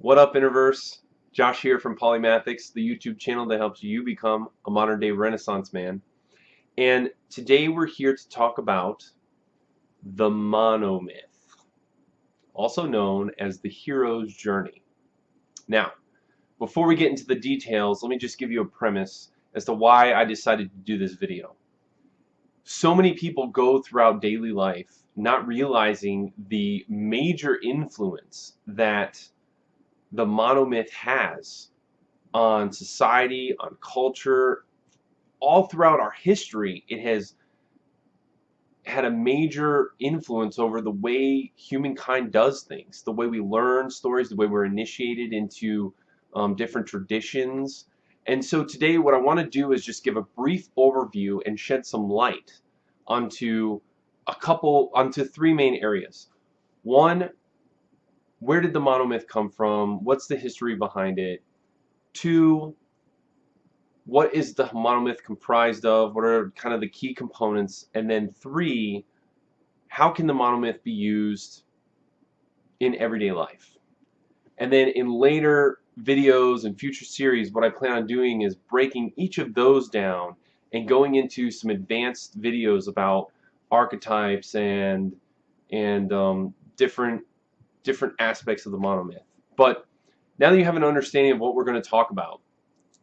What up, Interverse? Josh here from Polymathics, the YouTube channel that helps you become a modern day Renaissance man. And today we're here to talk about the monomyth, also known as the hero's journey. Now, before we get into the details, let me just give you a premise as to why I decided to do this video. So many people go throughout daily life not realizing the major influence that the monomyth has on society, on culture, all throughout our history, it has had a major influence over the way humankind does things, the way we learn stories, the way we're initiated into um, different traditions. And so today what I want to do is just give a brief overview and shed some light onto a couple, onto three main areas. One, where did the monomyth come from? What's the history behind it? Two, what is the monomyth comprised of? What are kind of the key components? And then three, how can the monomyth be used in everyday life? And then in later videos and future series, what I plan on doing is breaking each of those down and going into some advanced videos about archetypes and and um, different different aspects of the monomyth. But now that you have an understanding of what we're going to talk about,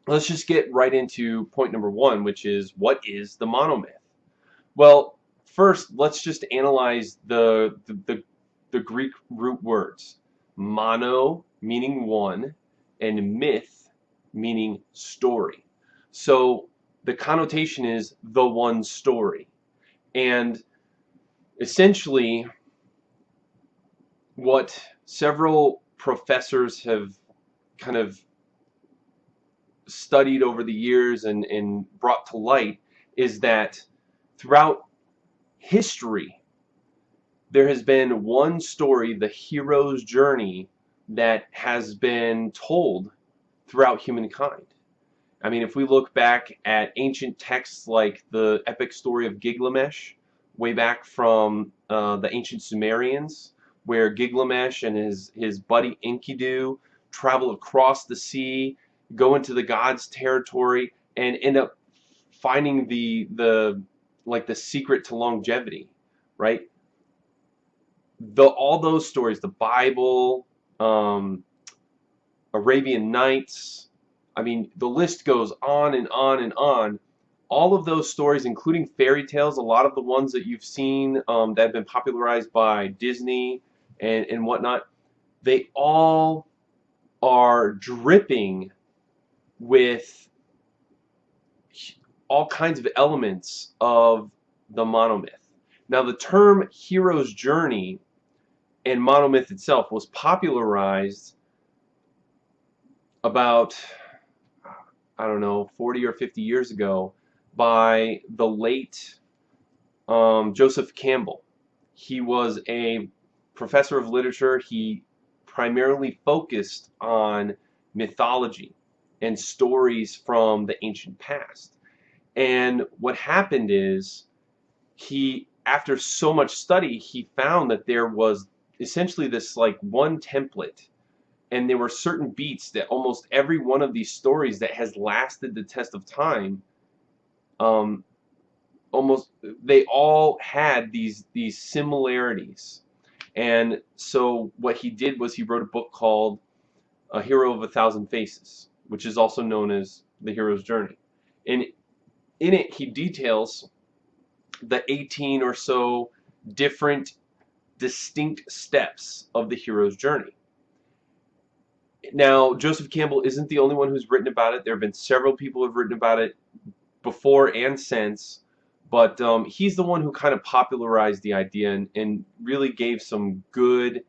let's just get right into point number one, which is what is the monomyth? Well, first, let's just analyze the, the, the, the Greek root words. Mono meaning one, and myth meaning story. So the connotation is the one story. And essentially, what several professors have kind of studied over the years and, and brought to light is that throughout history there has been one story, the hero's journey, that has been told throughout humankind. I mean, if we look back at ancient texts like the epic story of Gilgamesh, way back from uh, the ancient Sumerians, where Gilgamesh and his, his buddy Enkidu travel across the sea, go into the gods' territory, and end up finding the the like the secret to longevity, right? The all those stories, the Bible, um, Arabian Nights, I mean, the list goes on and on and on. All of those stories, including fairy tales, a lot of the ones that you've seen um, that have been popularized by Disney and, and whatnot, they all are dripping with all kinds of elements of the monomyth. Now the term hero's journey and monomyth itself was popularized about I don't know 40 or 50 years ago by the late um, Joseph Campbell. He was a professor of literature, he primarily focused on mythology and stories from the ancient past. And what happened is he, after so much study, he found that there was essentially this like one template and there were certain beats that almost every one of these stories that has lasted the test of time um, almost they all had these these similarities and so what he did was he wrote a book called A Hero of a Thousand Faces, which is also known as The Hero's Journey. And in it, he details the 18 or so different distinct steps of the hero's journey. Now, Joseph Campbell isn't the only one who's written about it. There have been several people who have written about it before and since. But um, he's the one who kind of popularized the idea and, and really gave some good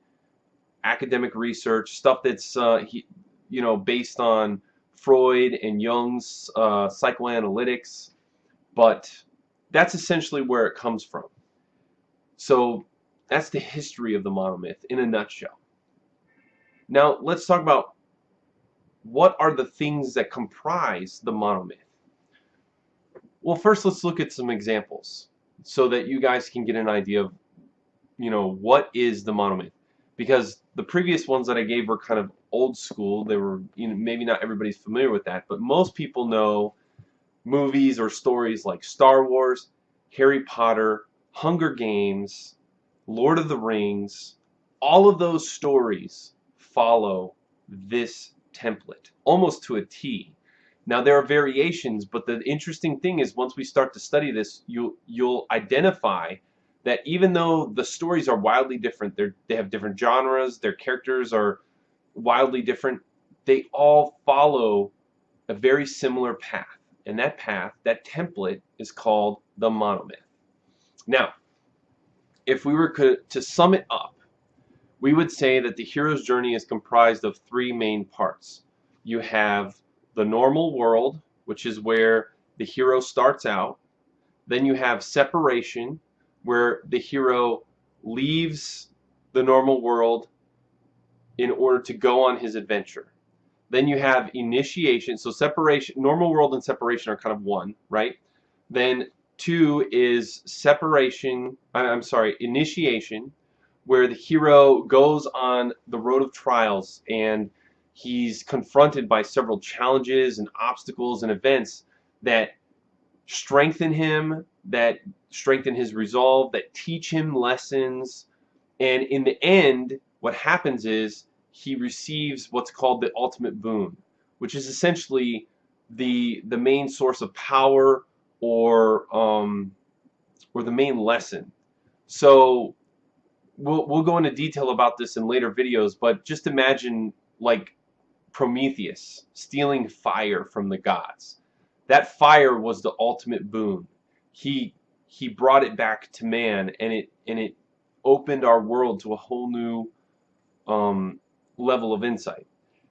academic research, stuff that's uh, he, you know based on Freud and Jung's uh, psychoanalytics. But that's essentially where it comes from. So that's the history of the monomyth in a nutshell. Now let's talk about what are the things that comprise the monomyth. Well, first let's look at some examples so that you guys can get an idea of, you know, what is the monomyth. because the previous ones that I gave were kind of old school. They were, you know, maybe not everybody's familiar with that, but most people know movies or stories like Star Wars, Harry Potter, Hunger Games, Lord of the Rings. All of those stories follow this template almost to a T. Now there are variations, but the interesting thing is once we start to study this, you'll you'll identify that even though the stories are wildly different, they they have different genres, their characters are wildly different, they all follow a very similar path. And that path, that template, is called the monomyth. Now, if we were to sum it up, we would say that the hero's journey is comprised of three main parts. You have the normal world, which is where the hero starts out. Then you have separation, where the hero leaves the normal world in order to go on his adventure. Then you have initiation. So separation, normal world and separation are kind of one, right? Then two is separation, I'm sorry, initiation, where the hero goes on the road of trials and he's confronted by several challenges and obstacles and events that strengthen him, that strengthen his resolve, that teach him lessons. And in the end, what happens is he receives what's called the ultimate boon, which is essentially the the main source of power or um, or the main lesson. So we'll we'll go into detail about this in later videos, but just imagine like Prometheus stealing fire from the gods. That fire was the ultimate boon. He he brought it back to man and it and it opened our world to a whole new um, level of insight.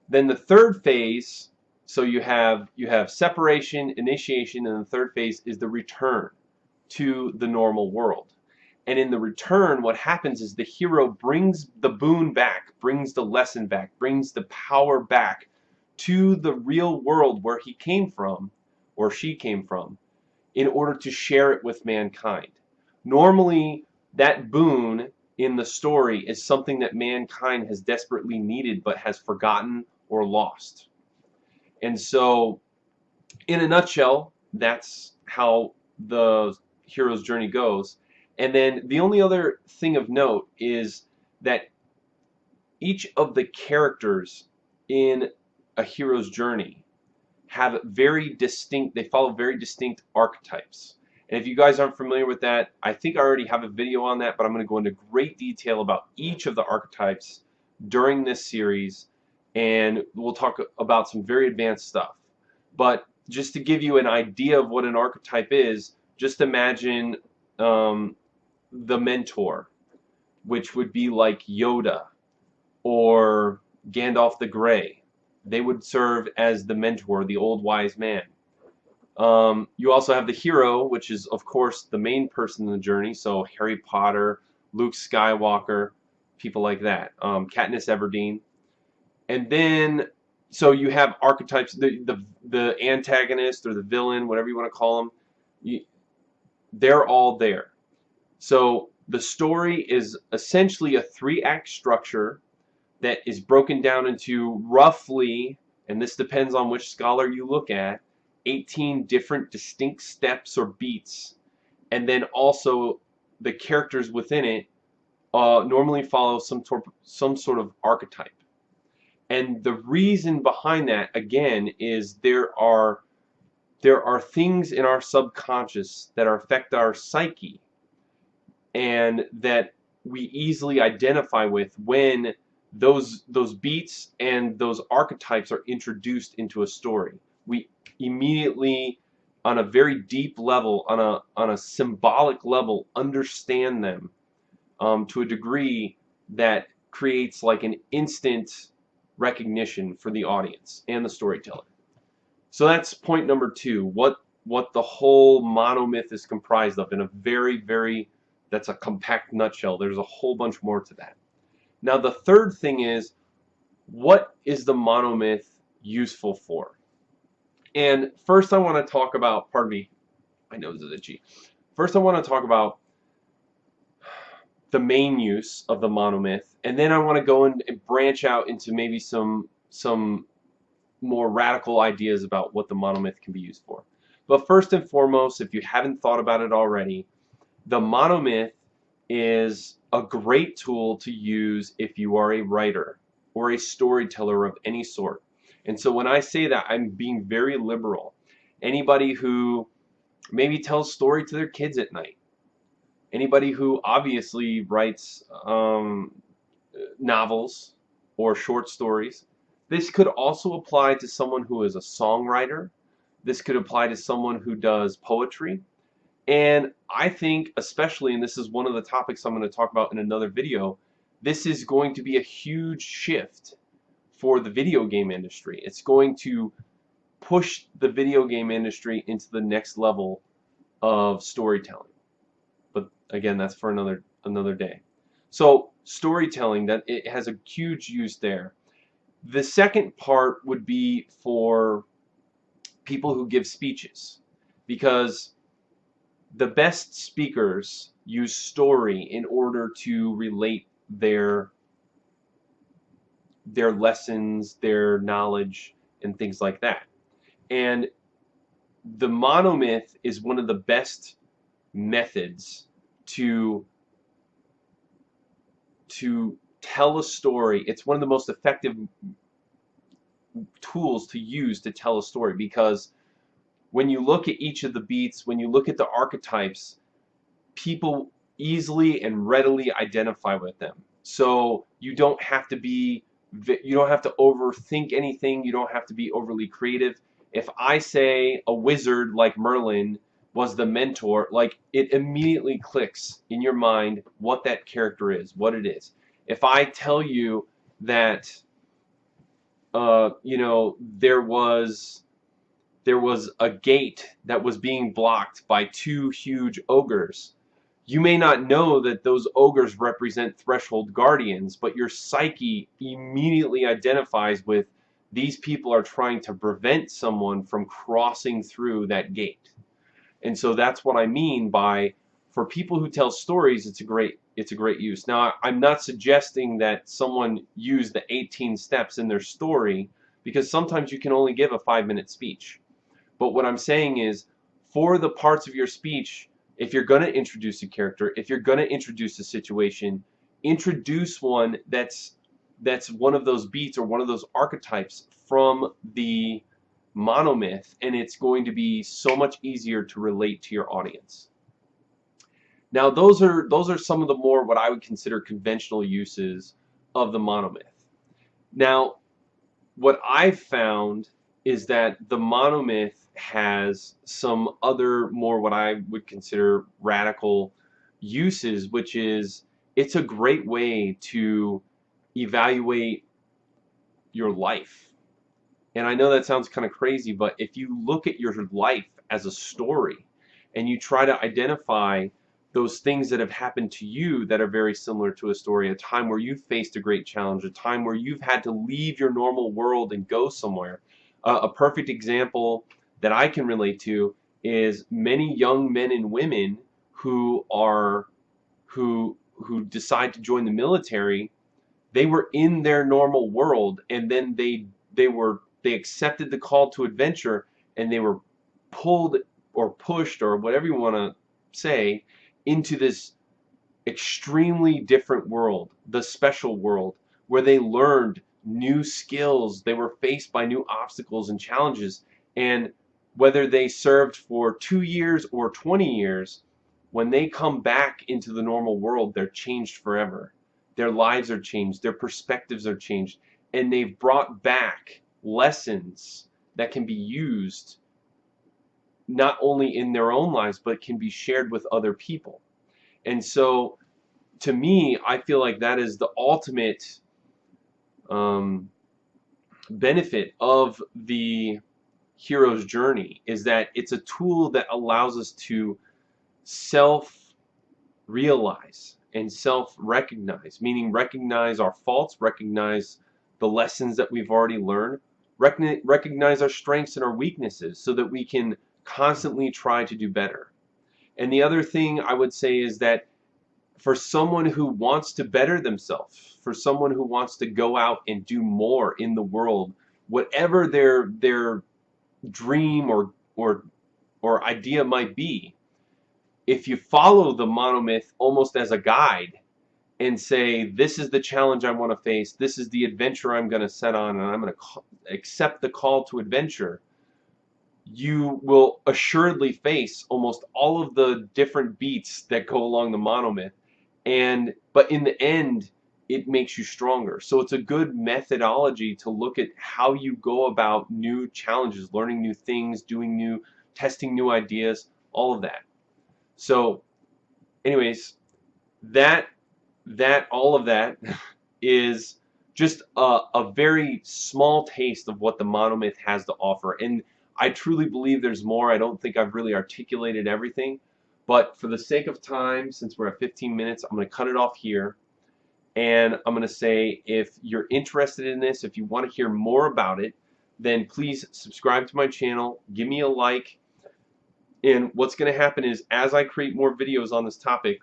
Then the third phase, so you have you have separation, initiation, and the third phase is the return to the normal world. And in the return, what happens is the hero brings the boon back, brings the lesson back, brings the power back to the real world where he came from, or she came from, in order to share it with mankind. Normally, that boon in the story is something that mankind has desperately needed but has forgotten or lost. And so, in a nutshell, that's how the hero's journey goes. And then the only other thing of note is that each of the characters in a hero's journey have very distinct, they follow very distinct archetypes. And if you guys aren't familiar with that, I think I already have a video on that, but I'm going to go into great detail about each of the archetypes during this series, and we'll talk about some very advanced stuff. But just to give you an idea of what an archetype is, just imagine um, the mentor, which would be like Yoda or Gandalf the Grey they would serve as the mentor, the old wise man. Um, you also have the hero, which is, of course, the main person in the journey. So Harry Potter, Luke Skywalker, people like that. Um, Katniss Everdeen. And then, so you have archetypes, the, the, the antagonist or the villain, whatever you want to call them, you, they're all there. So the story is essentially a three-act structure that is broken down into roughly, and this depends on which scholar you look at, 18 different distinct steps or beats. And then also the characters within it uh, normally follow some, some sort of archetype. And the reason behind that, again, is there are there are things in our subconscious that affect our psyche and that we easily identify with when those those beats and those archetypes are introduced into a story. We immediately on a very deep level, on a on a symbolic level, understand them um, to a degree that creates like an instant recognition for the audience and the storyteller. So that's point number two. What what the whole monomyth is comprised of in a very very that's a compact nutshell. There's a whole bunch more to that. Now the third thing is, what is the monomyth useful for? And first I want to talk about, pardon me, my nose is itchy. First I want to talk about the main use of the monomyth, and then I want to go and branch out into maybe some some more radical ideas about what the monomyth can be used for. But first and foremost, if you haven't thought about it already, the monomyth is a great tool to use if you are a writer or a storyteller of any sort. And so when I say that, I'm being very liberal. Anybody who maybe tells a story to their kids at night, anybody who obviously writes um, novels or short stories. This could also apply to someone who is a songwriter. This could apply to someone who does poetry. And I think, especially, and this is one of the topics I'm going to talk about in another video, this is going to be a huge shift for the video game industry. It's going to push the video game industry into the next level of storytelling. But again, that's for another another day. So storytelling that it has a huge use there. The second part would be for people who give speeches because the best speakers use story in order to relate their their lessons, their knowledge, and things like that. And the monomyth is one of the best methods to to tell a story. It's one of the most effective tools to use to tell a story because when you look at each of the beats, when you look at the archetypes, people easily and readily identify with them. So you don't have to be you don't have to overthink anything, you don't have to be overly creative. If I say a wizard like Merlin was the mentor, like it immediately clicks in your mind what that character is, what it is. If I tell you that uh, you know, there was there was a gate that was being blocked by two huge ogres you may not know that those ogres represent threshold guardians, but your psyche immediately identifies with these people are trying to prevent someone from crossing through that gate. And so that's what I mean by for people who tell stories, it's a great it's a great use. Now, I'm not suggesting that someone use the 18 steps in their story because sometimes you can only give a 5-minute speech. But what I'm saying is for the parts of your speech if you're going to introduce a character, if you're going to introduce a situation, introduce one that's that's one of those beats or one of those archetypes from the monomyth and it's going to be so much easier to relate to your audience. Now those are those are some of the more what I would consider conventional uses of the monomyth. Now what I've found is that the monomyth has some other more what I would consider radical uses, which is it's a great way to evaluate your life. And I know that sounds kind of crazy, but if you look at your life as a story and you try to identify those things that have happened to you that are very similar to a story, a time where you faced a great challenge, a time where you've had to leave your normal world and go somewhere. Uh, a perfect example that I can relate to is many young men and women who are who who decide to join the military. They were in their normal world and then they they were they accepted the call to adventure and they were pulled or pushed or whatever you want to say into this extremely different world the special world where they learned new skills. They were faced by new obstacles and challenges. And whether they served for two years or 20 years, when they come back into the normal world, they're changed forever. Their lives are changed, their perspectives are changed, and they've brought back lessons that can be used not only in their own lives, but can be shared with other people. And so, to me, I feel like that is the ultimate um, benefit of the hero's journey is that it's a tool that allows us to self realize and self recognize, meaning recognize our faults, recognize the lessons that we've already learned, recognize our strengths and our weaknesses so that we can constantly try to do better. And the other thing I would say is that for someone who wants to better themselves, for someone who wants to go out and do more in the world, whatever their their dream or or or idea might be, if you follow the monomyth almost as a guide and say this is the challenge I want to face, this is the adventure I'm going to set on and I'm going to accept the call to adventure, you will assuredly face almost all of the different beats that go along the monomyth. And but in the end it makes you stronger. So it's a good methodology to look at how you go about new challenges learning new things doing new testing new ideas all of that. So anyways that that all of that is just a, a very small taste of what the monomyth has to offer. And I truly believe there's more. I don't think I've really articulated everything but for the sake of time, since we're at 15 minutes, I'm going to cut it off here. And I'm going to say if you're interested in this, if you want to hear more about it, then please subscribe to my channel, give me a like. And what's going to happen is as I create more videos on this topic,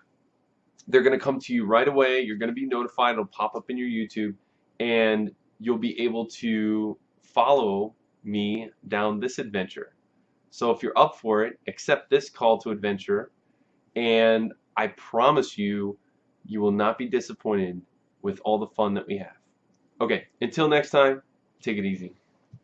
they're going to come to you right away. You're going to be notified. It'll pop up in your YouTube. And you'll be able to follow me down this adventure. So if you're up for it, accept this call to adventure, and I promise you, you will not be disappointed with all the fun that we have. Okay, until next time, take it easy.